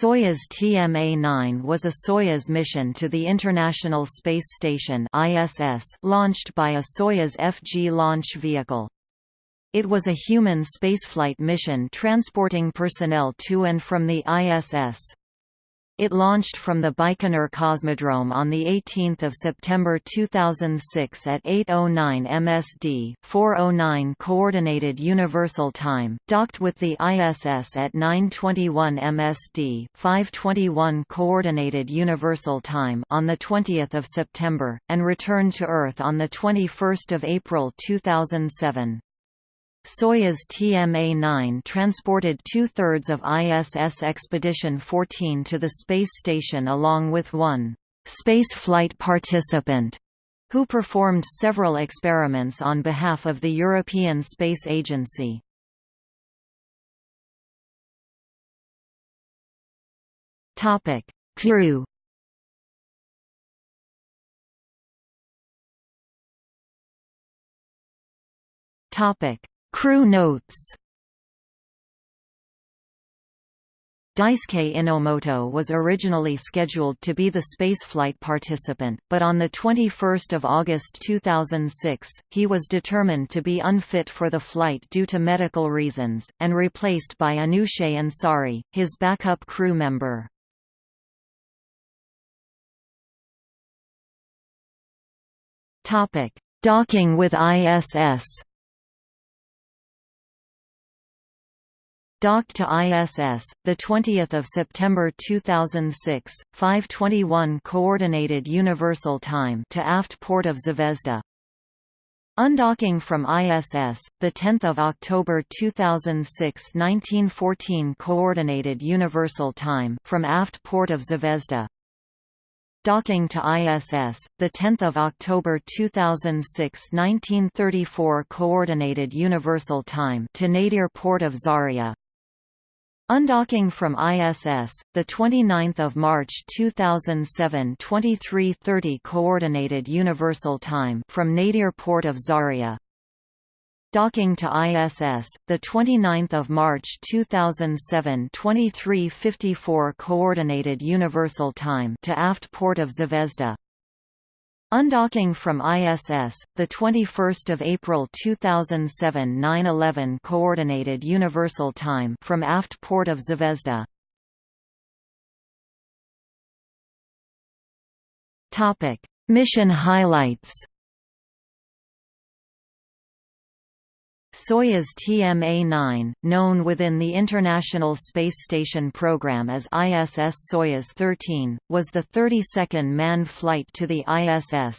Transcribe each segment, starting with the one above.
Soyuz TMA-9 was a Soyuz mission to the International Space Station ISS launched by a Soyuz FG launch vehicle. It was a human spaceflight mission transporting personnel to and from the ISS. It launched from the Baikonur Cosmodrome on 18 September 2006 at 8.09 MSD 4.09 Coordinated Universal Time, docked with the ISS at 9.21 MSD 5.21 Coordinated Universal Time on 20 September, and returned to Earth on 21 April 2007. Soyuz TMA-9 transported two-thirds of ISS Expedition 14 to the space station along with one spaceflight participant who performed several experiments on behalf of the European Space Agency. Crew Topic Crew notes Daisuke Enomoto was originally scheduled to be the spaceflight participant, but on 21 August 2006, he was determined to be unfit for the flight due to medical reasons, and replaced by Anousheh Ansari, his backup crew member. Docking with ISS Docked to ISS, the 20th of September 2006, 5:21 Coordinated Universal Time to aft port of Zvezda. Undocking from ISS, the 10th of October 2006, 1914 Coordinated Universal Time from aft port of Zvezda. Docking to ISS, the 10th of October 2006, 1934 Coordinated Universal Time to Nadir port of Zarya. Undocking from ISS, the 29th of March 2007, 23:30 Coordinated Universal Time from Nadir port of Zarya. Docking to ISS, the 29th of March 2007, 23:54 Coordinated Universal Time to aft port of Zvezda. Undocking from ISS, the 21st of April 2007, 9/11 Coordinated Universal Time from aft port of Zvezda. Topic: Mission highlights. Soyuz TMA-9, known within the International Space Station program as ISS Soyuz 13, was the 32nd manned flight to the ISS.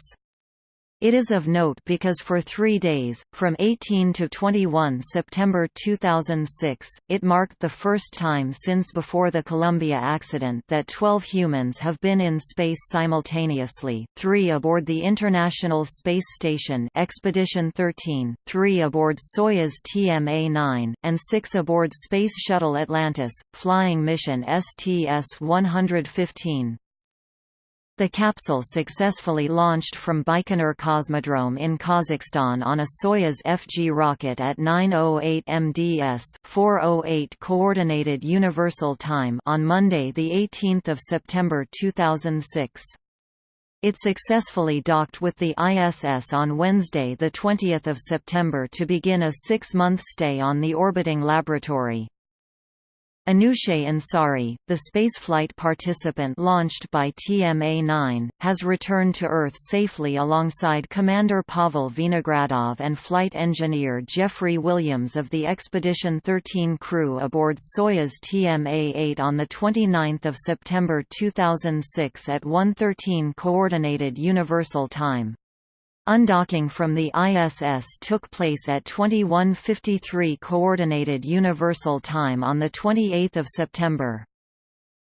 It is of note because for three days, from 18 to 21 September 2006, it marked the first time since before the Columbia accident that 12 humans have been in space simultaneously, three aboard the International Space Station Expedition 13, three aboard Soyuz TMA-9, and six aboard Space Shuttle Atlantis, flying mission STS-115. The capsule successfully launched from Baikonur Cosmodrome in Kazakhstan on a Soyuz FG rocket at 9:08 MDS, 4:08 Coordinated Universal Time on Monday, the 18th of September 2006. It successfully docked with the ISS on Wednesday, the 20th of September, to begin a six-month stay on the orbiting laboratory. Anousheh Ansari, the spaceflight participant launched by TMA-9, has returned to Earth safely alongside Commander Pavel Vinogradov and flight engineer Jeffrey Williams of the Expedition 13 crew aboard Soyuz TMA-8 on 29 September 2006 at 1.13 Coordinated Universal Time. Undocking from the ISS took place at 21:53 Coordinated Universal Time on the 28th of September.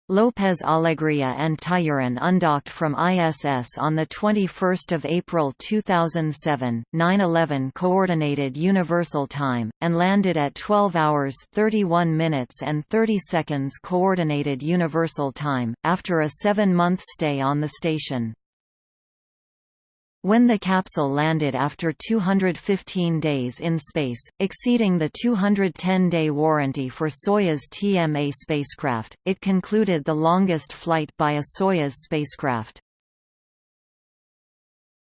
Lopez Alegria and Tyurin undocked from ISS on the 21st of April 2007, 9:11 Coordinated Universal Time, and landed at 12 hours 31 minutes and 30 seconds Coordinated Universal Time after a 7-month stay on the station. When the capsule landed after 215 days in space, exceeding the 210-day warranty for Soyuz TMA spacecraft, it concluded the longest flight by a Soyuz spacecraft.